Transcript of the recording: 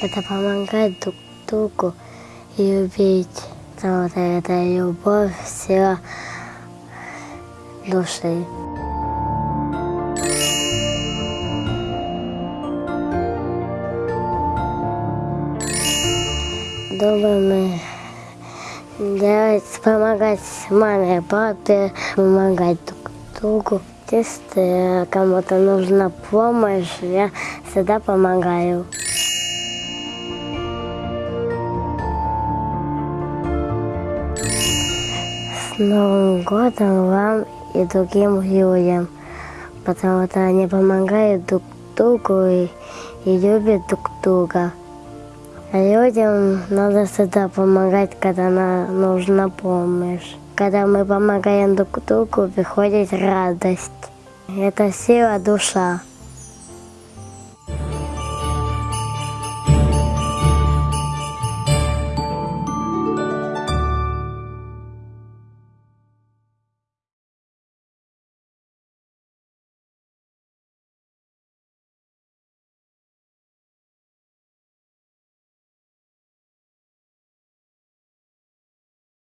Это помогать друг другу любить. Вот это любовь сила души. Думаем делать, помогать маме, папе, помогать друг другу. Если кому-то нужна помощь, я всегда помогаю. Новым годом вам и другим людям, потому что они помогают друг другу и, и любят друг друга. А людям надо всегда помогать, когда нам нужна помощь. Когда мы помогаем друг другу, приходит радость. Это сила душа.